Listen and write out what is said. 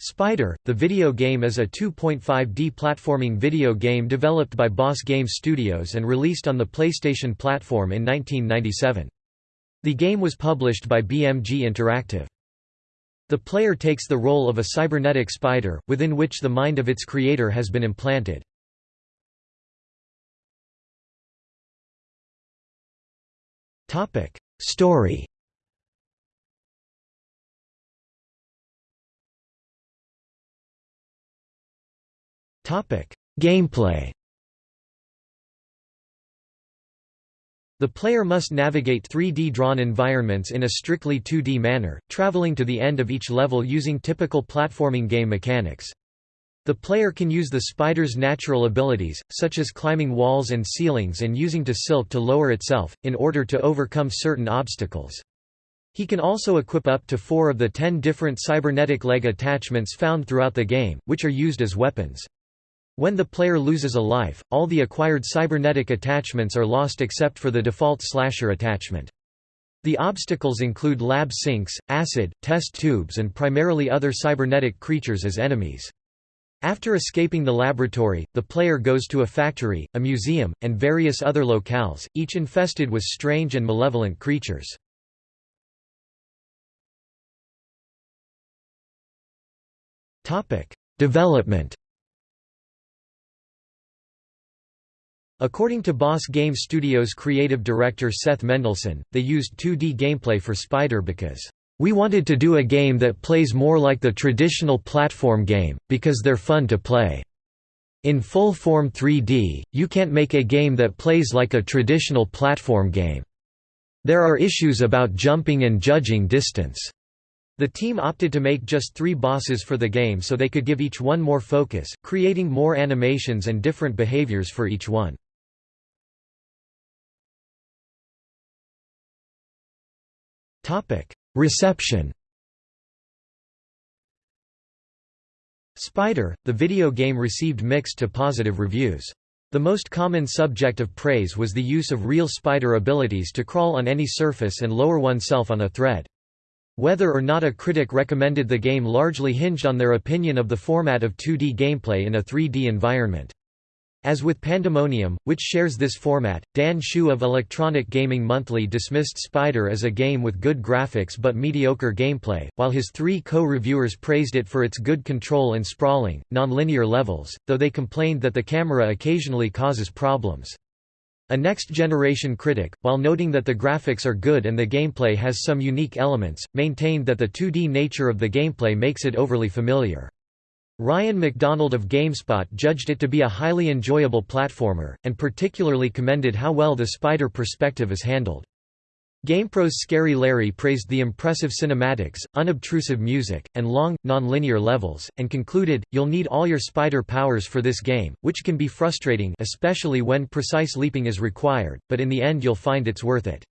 Spider, the video game is a 2.5D platforming video game developed by Boss Game Studios and released on the PlayStation platform in 1997. The game was published by BMG Interactive. The player takes the role of a cybernetic spider, within which the mind of its creator has been implanted. Story Gameplay The player must navigate 3D drawn environments in a strictly 2D manner, traveling to the end of each level using typical platforming game mechanics. The player can use the spider's natural abilities, such as climbing walls and ceilings and using to silk to lower itself, in order to overcome certain obstacles. He can also equip up to four of the ten different cybernetic leg attachments found throughout the game, which are used as weapons. When the player loses a life, all the acquired cybernetic attachments are lost except for the default slasher attachment. The obstacles include lab sinks, acid, test tubes and primarily other cybernetic creatures as enemies. After escaping the laboratory, the player goes to a factory, a museum, and various other locales, each infested with strange and malevolent creatures. Development According to Boss Game Studios creative director Seth Mendelson, they used 2D gameplay for Spider because, "...we wanted to do a game that plays more like the traditional platform game, because they're fun to play. In full-form 3D, you can't make a game that plays like a traditional platform game. There are issues about jumping and judging distance." The team opted to make just three bosses for the game so they could give each one more focus, creating more animations and different behaviors for each one. Reception Spider, the video game received mixed to positive reviews. The most common subject of praise was the use of real spider abilities to crawl on any surface and lower oneself on a thread. Whether or not a critic recommended the game largely hinged on their opinion of the format of 2D gameplay in a 3D environment. As with Pandemonium, which shares this format, Dan Hsu of Electronic Gaming Monthly dismissed Spider as a game with good graphics but mediocre gameplay, while his three co-reviewers praised it for its good control and sprawling, non-linear levels, though they complained that the camera occasionally causes problems. A next-generation critic, while noting that the graphics are good and the gameplay has some unique elements, maintained that the 2D nature of the gameplay makes it overly familiar. Ryan McDonald of GameSpot judged it to be a highly enjoyable platformer, and particularly commended how well the spider perspective is handled. GamePro's Scary Larry praised the impressive cinematics, unobtrusive music, and long, non-linear levels, and concluded, you'll need all your spider powers for this game, which can be frustrating especially when precise leaping is required, but in the end you'll find it's worth it.